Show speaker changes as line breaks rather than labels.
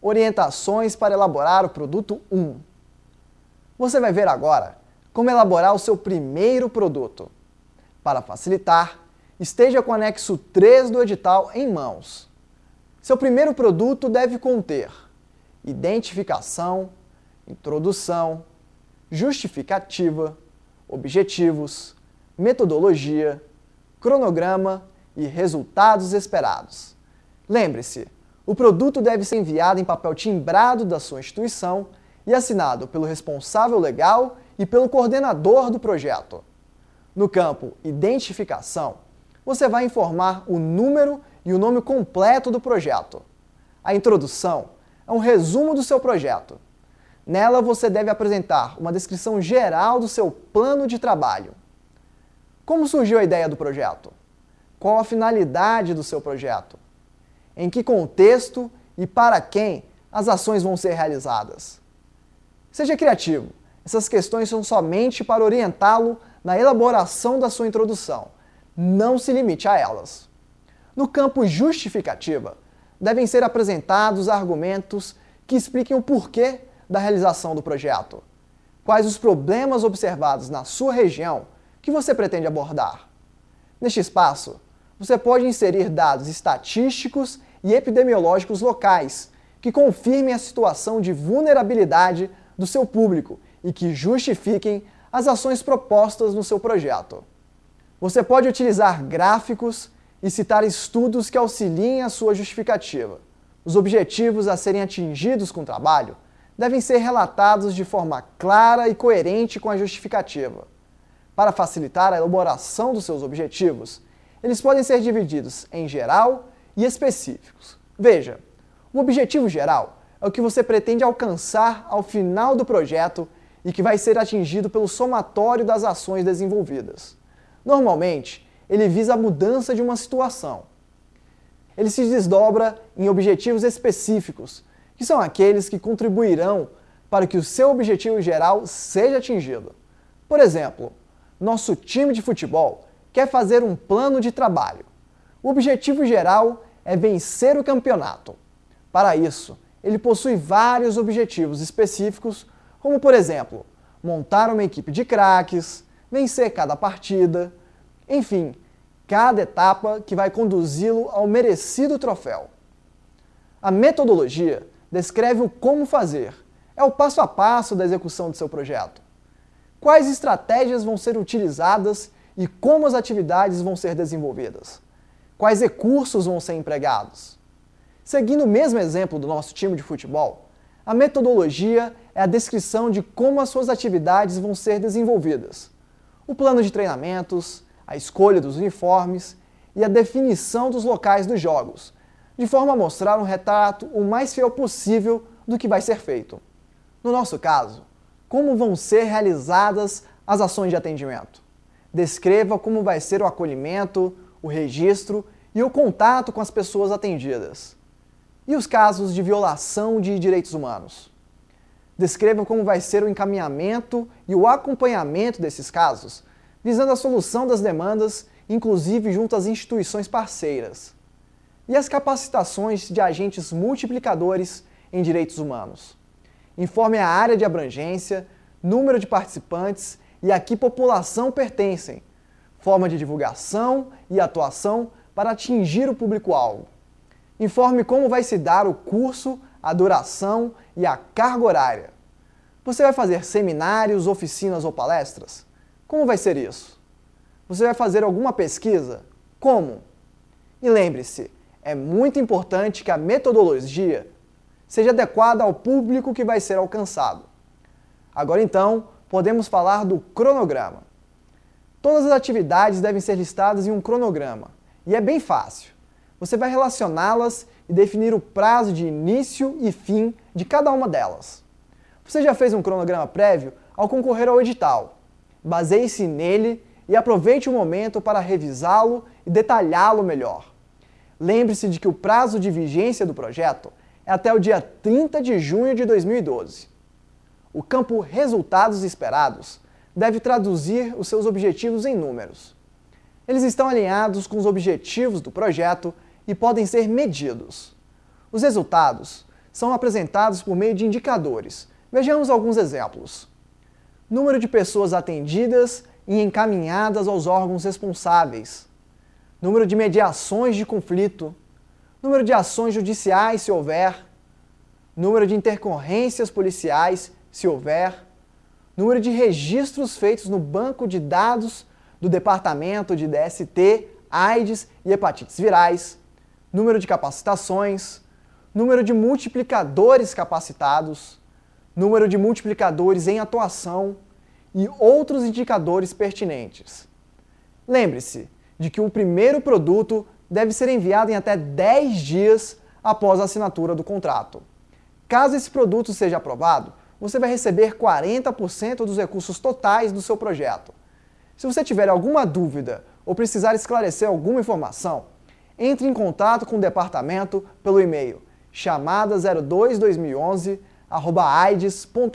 Orientações para elaborar o produto 1. Você vai ver agora como elaborar o seu primeiro produto. Para facilitar, esteja com o anexo 3 do edital em mãos. Seu primeiro produto deve conter identificação, introdução, justificativa, objetivos, metodologia, cronograma e resultados esperados. Lembre-se, o produto deve ser enviado em papel timbrado da sua instituição e assinado pelo responsável legal e pelo coordenador do projeto. No campo Identificação, você vai informar o número e o nome completo do projeto. A introdução é um resumo do seu projeto. Nela você deve apresentar uma descrição geral do seu plano de trabalho. Como surgiu a ideia do projeto? Qual a finalidade do seu projeto? Em que contexto e para quem as ações vão ser realizadas? Seja criativo. Essas questões são somente para orientá-lo na elaboração da sua introdução. Não se limite a elas. No campo justificativa, devem ser apresentados argumentos que expliquem o porquê da realização do projeto. Quais os problemas observados na sua região que você pretende abordar. Neste espaço, você pode inserir dados estatísticos e epidemiológicos locais que confirmem a situação de vulnerabilidade do seu público e que justifiquem as ações propostas no seu projeto. Você pode utilizar gráficos e citar estudos que auxiliem a sua justificativa. Os objetivos a serem atingidos com o trabalho devem ser relatados de forma clara e coerente com a justificativa. Para facilitar a elaboração dos seus objetivos, eles podem ser divididos em geral e específicos. Veja, o objetivo geral é o que você pretende alcançar ao final do projeto e que vai ser atingido pelo somatório das ações desenvolvidas. Normalmente, ele visa a mudança de uma situação. Ele se desdobra em objetivos específicos, que são aqueles que contribuirão para que o seu objetivo geral seja atingido. Por exemplo, nosso time de futebol quer fazer um plano de trabalho. O objetivo geral é vencer o campeonato. Para isso, ele possui vários objetivos específicos, como por exemplo, montar uma equipe de craques, vencer cada partida, enfim, cada etapa que vai conduzi-lo ao merecido troféu. A metodologia descreve o como fazer, é o passo a passo da execução do seu projeto quais estratégias vão ser utilizadas e como as atividades vão ser desenvolvidas, quais recursos vão ser empregados. Seguindo o mesmo exemplo do nosso time de futebol, a metodologia é a descrição de como as suas atividades vão ser desenvolvidas, o plano de treinamentos, a escolha dos uniformes e a definição dos locais dos jogos, de forma a mostrar um retrato o mais fiel possível do que vai ser feito. No nosso caso, como vão ser realizadas as ações de atendimento. Descreva como vai ser o acolhimento, o registro e o contato com as pessoas atendidas. E os casos de violação de direitos humanos? Descreva como vai ser o encaminhamento e o acompanhamento desses casos, visando a solução das demandas, inclusive junto às instituições parceiras. E as capacitações de agentes multiplicadores em direitos humanos informe a área de abrangência, número de participantes e a que população pertencem, forma de divulgação e atuação para atingir o público-alvo. Informe como vai se dar o curso, a duração e a carga horária. Você vai fazer seminários, oficinas ou palestras? Como vai ser isso? Você vai fazer alguma pesquisa? Como? E lembre-se, é muito importante que a metodologia seja adequada ao público que vai ser alcançado. Agora então, podemos falar do cronograma. Todas as atividades devem ser listadas em um cronograma, e é bem fácil. Você vai relacioná-las e definir o prazo de início e fim de cada uma delas. Você já fez um cronograma prévio ao concorrer ao edital. Baseie-se nele e aproveite o momento para revisá-lo e detalhá-lo melhor. Lembre-se de que o prazo de vigência do projeto é até o dia 30 de junho de 2012. O campo Resultados Esperados deve traduzir os seus objetivos em números. Eles estão alinhados com os objetivos do projeto e podem ser medidos. Os resultados são apresentados por meio de indicadores. Vejamos alguns exemplos. Número de pessoas atendidas e encaminhadas aos órgãos responsáveis. Número de mediações de conflito. Número de ações judiciais, se houver. Número de intercorrências policiais, se houver. Número de registros feitos no banco de dados do Departamento de DST, AIDS e hepatites virais. Número de capacitações. Número de multiplicadores capacitados. Número de multiplicadores em atuação e outros indicadores pertinentes. Lembre-se de que o primeiro produto deve ser enviado em até 10 dias após a assinatura do contrato. Caso esse produto seja aprovado, você vai receber 40% dos recursos totais do seu projeto. Se você tiver alguma dúvida ou precisar esclarecer alguma informação, entre em contato com o departamento pelo e-mail chamada 02 2011 aides.gov.br.